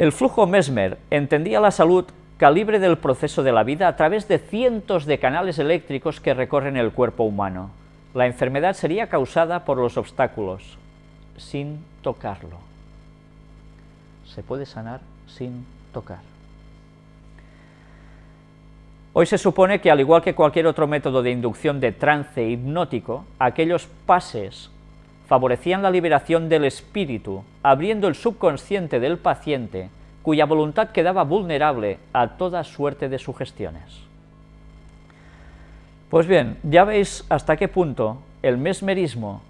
El flujo Mesmer entendía la salud calibre del proceso de la vida a través de cientos de canales eléctricos que recorren el cuerpo humano. La enfermedad sería causada por los obstáculos, sin tocarlo. Se puede sanar sin tocar. Hoy se supone que, al igual que cualquier otro método de inducción de trance hipnótico, aquellos pases favorecían la liberación del espíritu, abriendo el subconsciente del paciente, cuya voluntad quedaba vulnerable a toda suerte de sugestiones. Pues bien, ya veis hasta qué punto el mesmerismo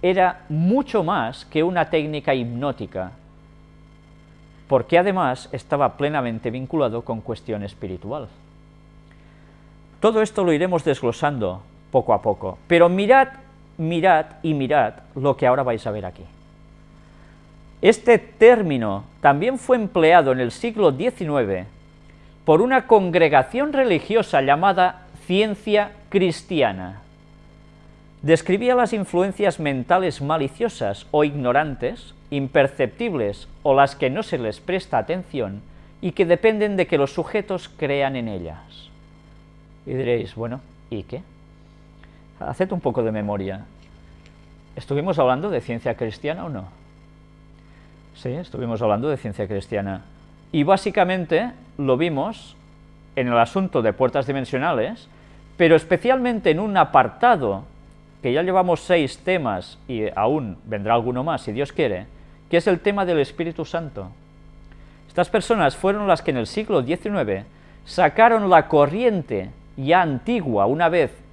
era mucho más que una técnica hipnótica, porque además estaba plenamente vinculado con cuestión espiritual. Todo esto lo iremos desglosando poco a poco, pero mirad, mirad y mirad lo que ahora vais a ver aquí. Este término también fue empleado en el siglo XIX por una congregación religiosa llamada Ciencia Cristiana. Describía las influencias mentales maliciosas o ignorantes, imperceptibles o las que no se les presta atención y que dependen de que los sujetos crean en ellas. Y diréis, bueno, ¿y qué? Haced un poco de memoria. ¿Estuvimos hablando de ciencia cristiana o no? Sí, estuvimos hablando de ciencia cristiana. Y básicamente lo vimos en el asunto de puertas dimensionales, pero especialmente en un apartado, que ya llevamos seis temas y aún vendrá alguno más, si Dios quiere, que es el tema del Espíritu Santo. Estas personas fueron las que en el siglo XIX sacaron la corriente ya antigua, una vez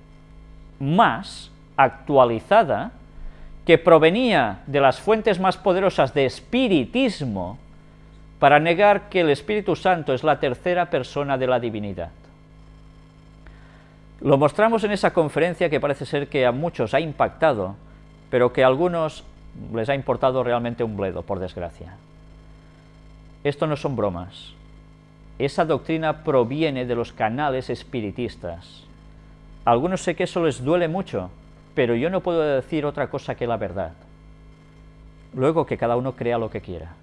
más actualizada, que provenía de las fuentes más poderosas de espiritismo, para negar que el Espíritu Santo es la tercera persona de la divinidad. Lo mostramos en esa conferencia que parece ser que a muchos ha impactado, pero que a algunos les ha importado realmente un bledo, por desgracia. Esto no son bromas. Esa doctrina proviene de los canales espiritistas. Algunos sé que eso les duele mucho, pero yo no puedo decir otra cosa que la verdad. Luego que cada uno crea lo que quiera.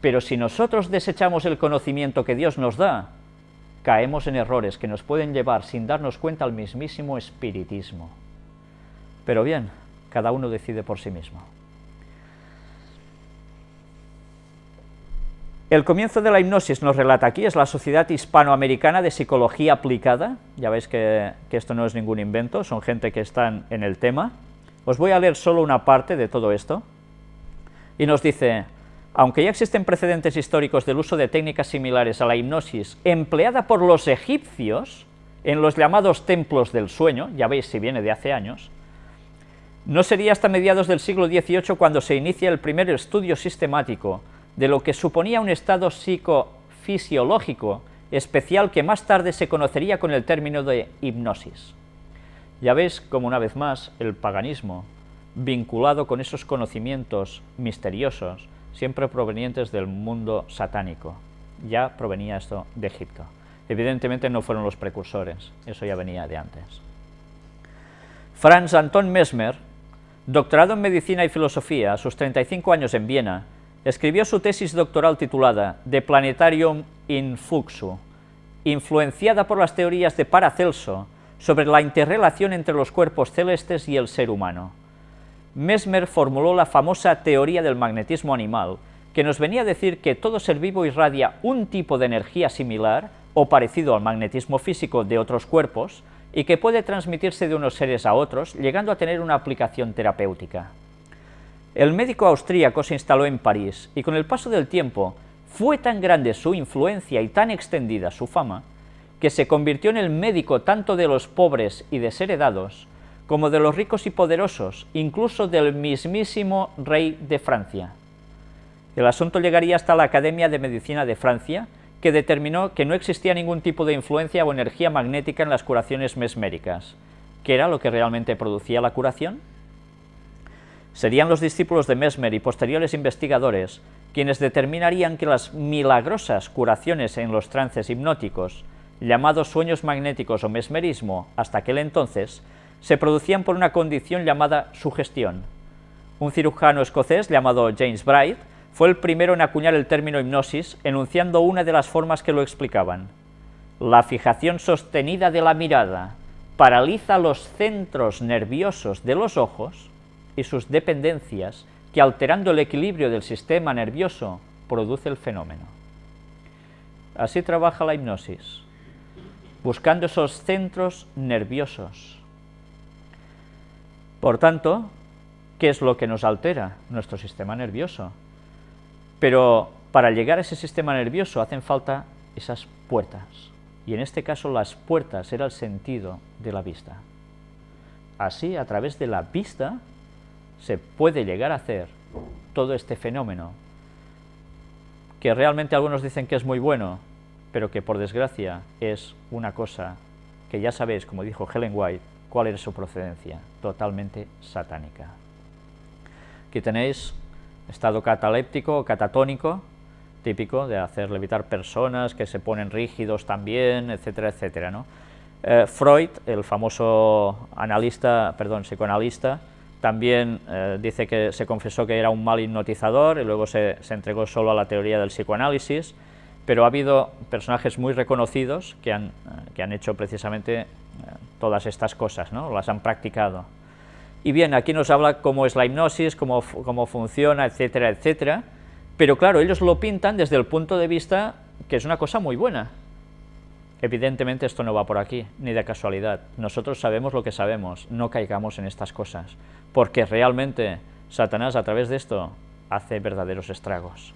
Pero si nosotros desechamos el conocimiento que Dios nos da, caemos en errores que nos pueden llevar sin darnos cuenta al mismísimo espiritismo. Pero bien, cada uno decide por sí mismo. El comienzo de la hipnosis nos relata aquí, es la Sociedad Hispanoamericana de Psicología Aplicada, ya veis que, esto no es ningún invento, son gente que están en el tema. Os voy a leer solo una parte de todo esto, y nos dice, aunque ya existen precedentes históricos del uso de técnicas similares a la hipnosis empleada por los egipcios en los llamados templos del sueño, ya veis si viene de hace años, no sería hasta mediados del siglo XVIII cuando se inicia el primer estudio sistemático de lo que suponía un estado psicofisiológico especial que más tarde se conocería con el término de hipnosis. Ya ves como una vez más el paganismo, vinculado con esos conocimientos misteriosos, siempre provenientes del mundo satánico. Ya provenía esto de Egipto. Evidentemente no fueron los precursores, eso ya venía de antes. Franz Anton Mesmer, doctorado en Medicina y Filosofía a sus 35 años en Viena, escribió su tesis doctoral titulada De Planetarium in Fluxu, influenciada por las teorías de Paracelso sobre la interrelación entre los cuerpos celestes y el ser humano. Mesmer formuló la famosa teoría del magnetismo animal, que nos venía a decir que todo ser vivo irradia un tipo de energía similar o parecido al magnetismo físico de otros cuerpos y que puede transmitirse de unos seres a otros, llegando a tener una aplicación terapéutica. El médico austríaco se instaló en París y con el paso del tiempo fue tan grande su influencia y tan extendida su fama que se convirtió en el médico tanto de los pobres y desheredados como de los ricos y poderosos, incluso del mismísimo rey de Francia. El asunto llegaría hasta la Academia de Medicina de Francia, que determinó que no existía ningún tipo de influencia o energía magnética en las curaciones mesméricas. ¿Qué era lo que realmente producía la curación? Serían los discípulos de Mesmer y posteriores investigadores quienes determinarían que las milagrosas curaciones en los trances hipnóticos, llamados sueños magnéticos o mesmerismo hasta aquel entonces, se producían por una condición llamada sugestión. Un cirujano escocés llamado James Bright fue el primero en acuñar el término hipnosis, enunciando una de las formas que lo explicaban. La fijación sostenida de la mirada paraliza los centros nerviosos de los ojos y sus dependencias que alterando el equilibrio del sistema nervioso produce el fenómeno. Así trabaja la hipnosis, buscando esos centros nerviosos. Por tanto, ¿qué es lo que nos altera? Nuestro sistema nervioso. Pero para llegar a ese sistema nervioso hacen falta esas puertas, y en este caso las puertas era el sentido de la vista. Así, a través de la vista, se puede llegar a hacer todo este fenómeno, que realmente algunos dicen que es muy bueno, pero que por desgracia es una cosa que ya sabéis, como dijo Helen White, cuál es su procedencia, totalmente satánica. Aquí tenéis estado cataléptico catatónico, típico de hacer levitar personas que se ponen rígidos también, etcétera, etcétera. ¿no? Eh, Freud, el famoso analista, perdón, psicoanalista, también eh, dice que se confesó que era un mal hipnotizador y luego se, entregó solo a la teoría del psicoanálisis, pero ha habido personajes muy reconocidos que han, eh, que han hecho precisamente eh, todas estas cosas, ¿no? las han practicado. Y bien, aquí nos habla cómo es la hipnosis, cómo, cómo funciona, etcétera, etcétera, pero claro, ellos lo pintan desde el punto de vista que es una cosa muy buena, Evidentemente esto no va por aquí, ni de casualidad. Nosotros sabemos lo que sabemos, no caigamos en estas cosas, porque realmente Satanás a través de esto hace verdaderos estragos.